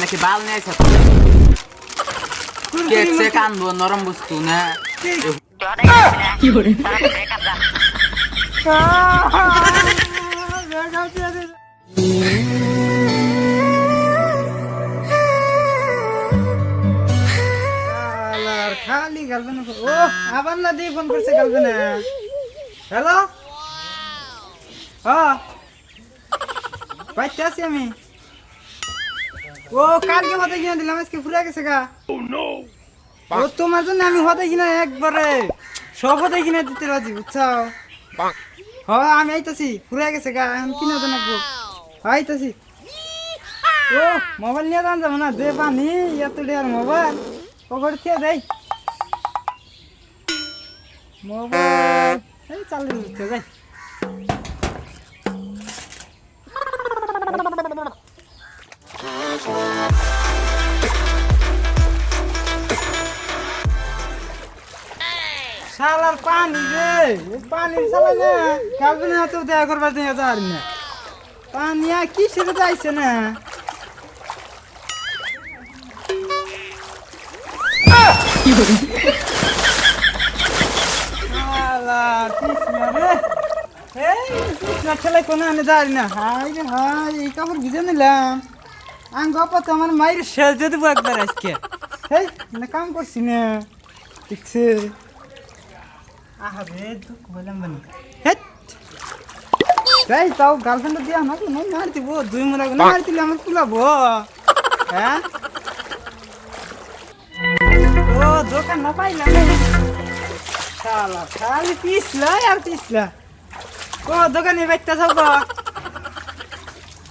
নাকি বাল বস্তু না খালি গার্লফ্রেন্ড ও আবার না দিয়ে ফোন করছে গার্লফ্রেন্ড হ্যালো হ্যাঁ আছি আমি। ও কালকে হতে কিনে দিলাম আজকে ফুরে গেছে গা। ও তোমার জন্য আমি হতে কিনা একবারে। সব হতে কিনে দিতে রাজি বুঝছ হ্যাঁ আমি আইতাছি ফুরে গেছে গা এখন কিনে দেন একটু আইতাছি। ও মোবাইল নিয়ে দান যাব না দে পানি এত ডেয়ার মোবাইল। কবর খেয়ে দেই। মোবাইল এই চালু দিচ্ছে যাই। শালার পানি রে পানি শালা না কালকে না করবার দিন যার না। পানি আর কি সেটা যাইছে না? আমার মায়ের শেষ দিয়ে দেবো একবার আজকে। কাম করছি না। হেট! তাই তাও গার্লফ্রেন্ড দিয়ে আমাকে নয় মারতিব দুই মোড়া না মার দিলে আমার কুলাবো। হ্যাঁ? ও দোকান না পাইলাম। শালা খালি পিছলা আর পিছলা। ও দোকানে বাইতে সব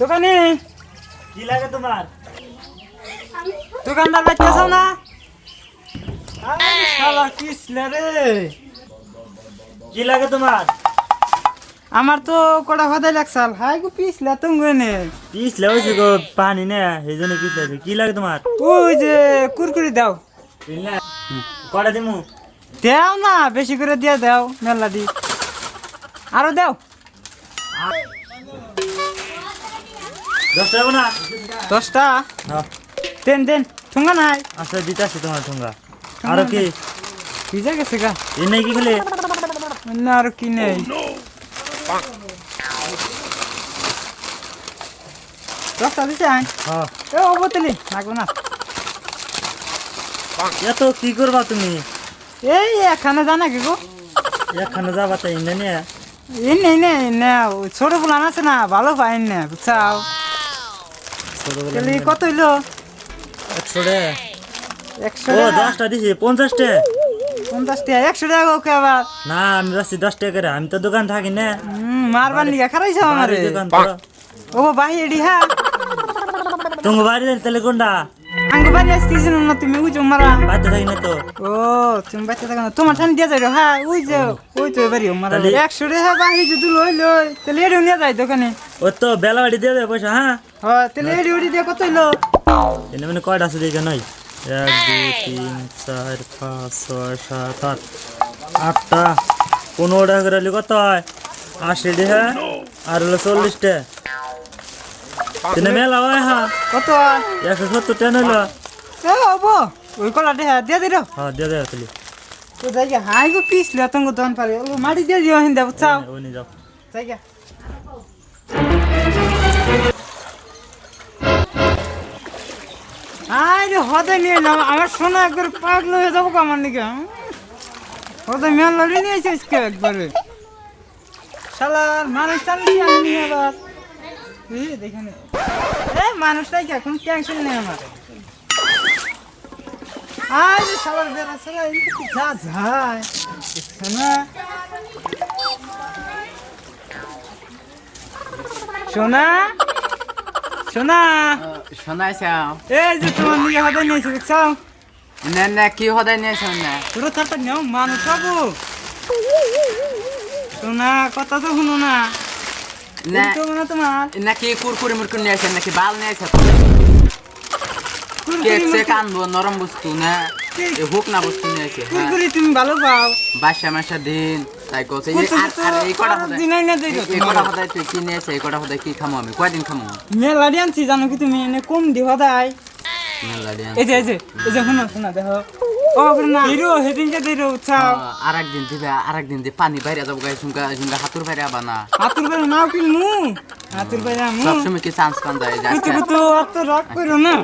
দোকানে? কি লাগে তোমার? দোকানদার বাইতে সব না। আরে শালা পিছলা রে। কি লাগে তোমার? আমার তো কটা হদাই লাগছাল হাই গো পিছলা তুমি নে পিস লেগেছে গো পানি না সেই জন্য লাগছে কি লাগে তোমার? ওই যে কুরকুরি দাও। বুঝলে কটা দিমু? দেও না বেশি করে দিয়ে দাও মেলা দি। আরও দাও। দশ টাকা না? দশটা? হ্যাঁ। দেন দেন ঠুঙ্গা নাই। আচ্ছা দিতে আসছে তোমার ঠোঙ্গা। আরও কি? ভিজা গেছে গা। এ নাই কি খেলে? না আর কি নেই আইন হ্যাঁ এ ও বোতলি লাগবে না এত কি করবা তুমি এই এখানে জানা কি গো একখানে যাবা তাই না নিয়ে এই নেই নেই না ছোট ফুলান আছে না ভালো পাইন না বুঝছাও কত হইল একশো একশো দশটা দিছি পঞ্চাশ টাকা পঞ্চাশ টাকা একশো টাকা ওকে আবার। না আমি যাচ্ছি দশ টাকা করে আমি তো দোকান থাকি না। মারবার লিগা খারাইছ আমার। দোকান ও বাহি এডি হ্যাঁ। তোমার বাড়ি তাহলে কোনটা? আঙ্গু বাড়ি আসতেছিল না তুমি উজো মারা। বাড়িতে থাকি না তো। ও তুমি বাচ্চা থাকো না তোমার ঠান্ডা দিয়ে যাই হ্যাঁ ওই যে ওই তো এবারই মারা। একশো টাকা বাহি যদি লই লই তাহলে এডিও নিয়ে যাই দোকানে। ও তো বেলা বাড়ি দিয়ে দেবে পয়সা হ্যাঁ? হ্যাঁ তাহলে এডি দিয়ে কত হইল? মানে কয়টা আছে দেখে নয়? এক দুই তিন চার পাঁচ ছয় সাত আট আটটা পনেরো টাকা করে হলে কত হয় আশি টাকা আর হলো চল্লিশটা তিনে মেলা হয় হ্যাঁ কত একশো সত্তর টাকা হইল এ হব ওই কলা দেহা দিয়ে দিল হ্যাঁ দিয়ে দেবে তাহলে তো যাই গিয়া হাই গো পিছলে তুমি দন পারে ও মাটি দিয়ে দিও হিন্দা বুঝছাও ওই নিয়ে যাও যাই আরে, হদে নিয়ে নাও আমার সোনা একবার পাগল হয়ে যাব আমার নিকে হদে মেল লড়ি নিয়েছে আজকে একবারে। শালার মানুষ কি এখন টেনশন নেই আমার? আরে, শালার বেড়া শালা সোনা? সোনা। শোনাইছাও এই যে তোমার নিয়ে হদে নিয়েছে দেখছ না না কি হদাই নিয়েছেন না পুরো থাকতে নেও মানুষ বাবু সোনা কথা তো শুনো না। নাকি কুরকুরি মুরকুরি নিয়ে আসেন নাকি বাল নিয়ে আসেন কুরকুরি কেক সে মুরকুরি- কানবো নরম বস্তু না? হোক না বস্তু নিয়ে আসে হ্যাঁ। কুরকুরি তুমি ভালো পাও। বাসা মাসা দিন তাই কছে এই- কুরকুরি আর তো আর এই কটা আর দিনাই না দেই এই- এই কটা হদায় তুই কি নিয়ে এই কটা কি খামো আমি? কয়দিন খামো? মেলা আনছি জানো কি তুমি? এনে কম দি হদাই মেলা দিন এই যে এই যে এই যে শোনো শোনো দেখো। ও না। হিরো হেদিনকে দিরো উৎসাহ আর একদিন দিবে আর একদিন দিয়ে পানি বাইরে যাব গাই সুঙ্গা সুঙ্গা হাতুর বাইরে আবা না। হাতুর বেলা নাও কি মু হাতুর বেলা মু সবসময় কি চান্স পান যায় যে কিন্তু তো অত রাগ করো না।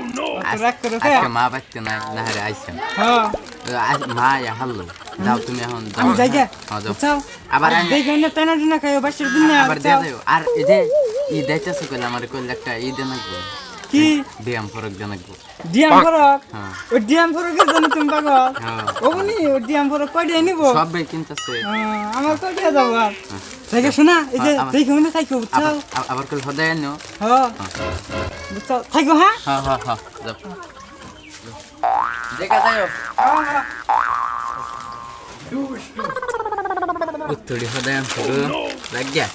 রাগ করো আজকে মা বাচ্চা নাই না হারে আইসেন হ্যাঁ মা ইয়া হাল্লো। যাও তুমি এখন যাও। আমি যাই গে। যাও। আবার আবার আইন- দেখে না তেনা দিনা খাইও বাসের দিন আবার দিয়ে যাও আর এই যে ই দাইতেছে কইলে আমার কইলে একটা ই দেন লাগবো কি? ব্যায়াম ফরক লাগবো ডিয়াম ফরক? হ্যাঁ। ও ডিয়াম ফরকের জন্য তুমি পাগল হ্যাঁ। ও ডিয়াম ফরক নিব? সব বে কিনতেছে। হ্যাঁ, আমার কই দিয়ে যাব আর? দেখে শোনা এই যে দেখে মনে থাকো আবার হদায় আনো। হ্যাঁ। থাকো হ্যাঁ? হ্যাঁ হ্যাঁ হ্যাঁ। যাও। দেখা যাও উত্তরি হদায় শুরু লাগিয়া।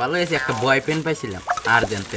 ভালো হয়েছে একটা বয়ফ্রেন্ড পাইছিলাম আর জানতে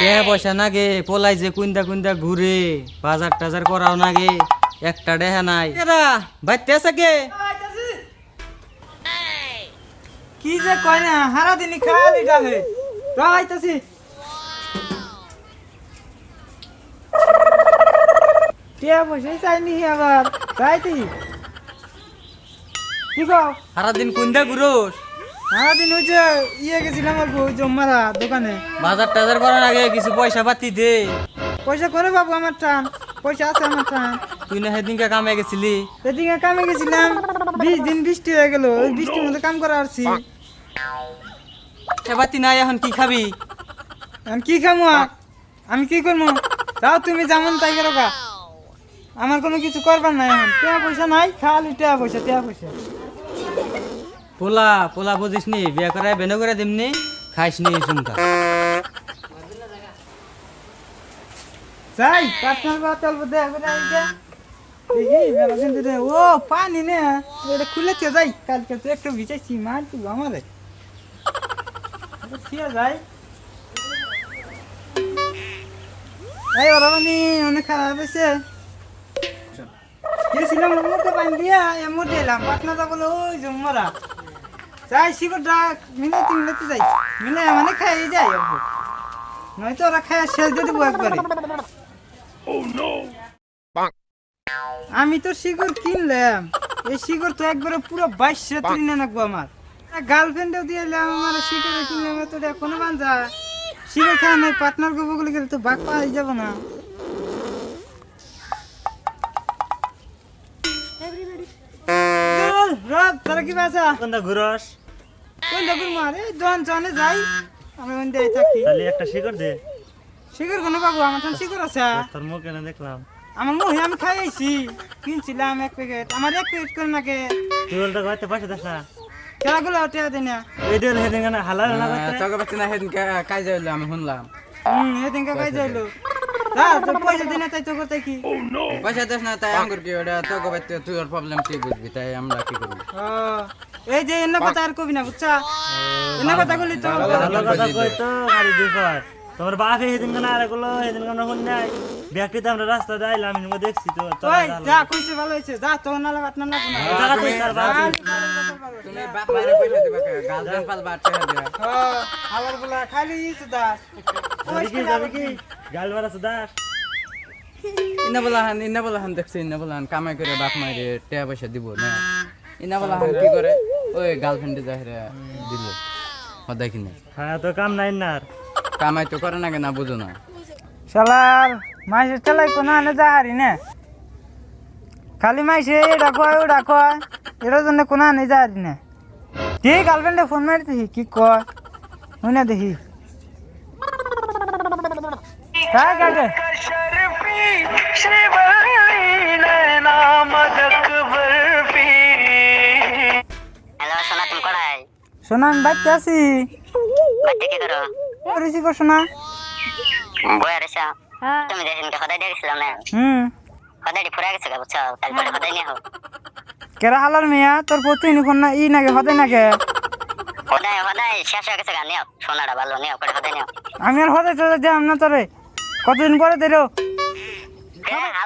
কে পয়সা নাগে? পোলাই যে কুন্দা কুন্দা ঘুরে বাজার টাজার করাও নাগে একটা দেহা নাই। বাইতে আছে কে? কি যে কয় না হারা দিনই খালি ডালে রাইতাছি টিয়া পয়সাই চাইনি আবার চাইতি কি কও সারাদিন কুন্দা ঘুরোস? হারা ওই যে ইয়ে গেছিলাম অল্প ওই জম্মারা দোকানে। বাজার টাজার করার আগে কিছু পয়সা পাতি দে। পয়সা করে বাবু আমার টান পয়সা আছে আমার টান। তুই না সেদিনকে কামে গেছিলি? কামে গেছিলাম বিশ দিন বৃষ্টি হয়ে গেল ওই বৃষ্টির মধ্যে কাম করা আসছি। সে পাতি নাই এখন কি খাবি? এখন কি খামো? আমি কি করব তাও তুমি যেমন তাই করো। আমার কোনো কিছু করবার নাই এখন। টাকা পয়সা নাই খালি টাকা পয়সা টাকা পয়সা। পোলা পোলা বুঝিস নি, বিয়ে করে বেনে করে দিমনি খাইস নি সুমকা যাই পার্সোনাল বা চলব দেখা করে আইতে দেখি মেলা ধরে, ও, পানি নে। এটা খুলে তো যাই, কালকে তো একটু ভিজাইছি, মার তুই আমারে। ঠিক যাই। এই ওরা মানে অনেক খারাপ হয়েছে। গেছিলাম মোটে পানি দিয়া, এমন এলাম পাটনা যা বলে ওই জমরা যাই, শিকড় ডাক মিলে তিন মিলেতে যাই। মিলে মানে খাই যাই অল্প। নয়তো ওরা খায় শেষ দিয়ে দেবো একবারে। আমি তো শিকড় কিনলাম। এই শিকড় তো একবারে পুরো বাইশে কিনে রাখব আমার। গার্লফ্রেন্ডও দিয়ে এলাম, আমার শিকড়ে কিনলাম তো কোনো বান্ধা শিকড় খাওয়া নাই পার্টনার গো বগলে গেলে তো বাঘ পাওয়া যাব না। চল, রব তোরা কি বাসা কুন্দা ঘুরস? কোন দেখুন মারে জন জনে যাই। আমি ওন দিয়ে থাকি। তাহলে একটা শিকড় দে। শিকড় কোনো বাবু আমার তো শিকড় আছে। তোর মুখ এনে দেখলাম। আমার মুহে আমি খাই আইছি কিনছিলাম এক প্যাকেট। আমার এক প্যাকেট করে নাকি। তুই বলতে কয়তে পয়সা দেস না। খেলাগুলো টেয়া দিই না। এই দিন সেদিন কেন হালা হালা করতে। তোকে পাচ্ছি না সেদিন কাজ হইল আমি শুনলাম। হুম এদিন কাকাই যাইলো যা তো পয়সা দিই না তাই তো করতে কি? পয়সা দেস না তাই আঙ্গুর কি ওটা তোকে পাচ্ছি তুই ওর প্রবলেম তুই বুঝবি তাই আমরা কি করব? এই যে এন্ন কথা আর কবি না বুঝছা? এন্ন কথা বলি তো। কথা কই তো গাড়ি দুপার তোমার বাপ সেদিন কেন আরগুলো সেদিন কেন শুন নাই। ব্যক্তিতে আমরা রাস্তা যাইলাম আমি দেখছি তো ওই যা কইছে ভালো হয়েছে যা তো নালা বাট না না জায়গা তুই তার বাপ তুমি বাপ মায়ের পয়সা দিবা গার্লফ্রেন্ড পাল বাট টাকা দিবা হ্যাঁ, বলা খালি ইচ্ছে দা যাবি কি যাবি কি? গাল মারা সুদাস ইনা বলা হান ইনা বলা হান দেখছে ইনা বলা হান কামাই করে বাপ মায়ের টাকা পয়সা দিব না? ইনা বলা হান কি করে? ওই গার্লফ্রেন্ডে যাহিরে দিল হদাই কিনে। হ্যাঁ তো কাম নাই না কামাই তো করে না কেনা বুঝো না। শালার মাইসের চালাই কোনো আনে যা হারি না। খালি মাইসে এটা কয় ওটা কয় এটার জন্য কোনো আনে যা হারি না। ঠিক গার্লফ্রেন্ডে ফোন মারি দেখি কি কয়? শুনে দেখি। হ্যাঁ কাকে তুমি আমি আছি করেছি গো সোনা মিয়া ই আমি আর হদায় তোদের না তোরে কতদিন পরে দিল হ্যাঁ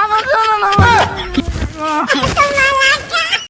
আমার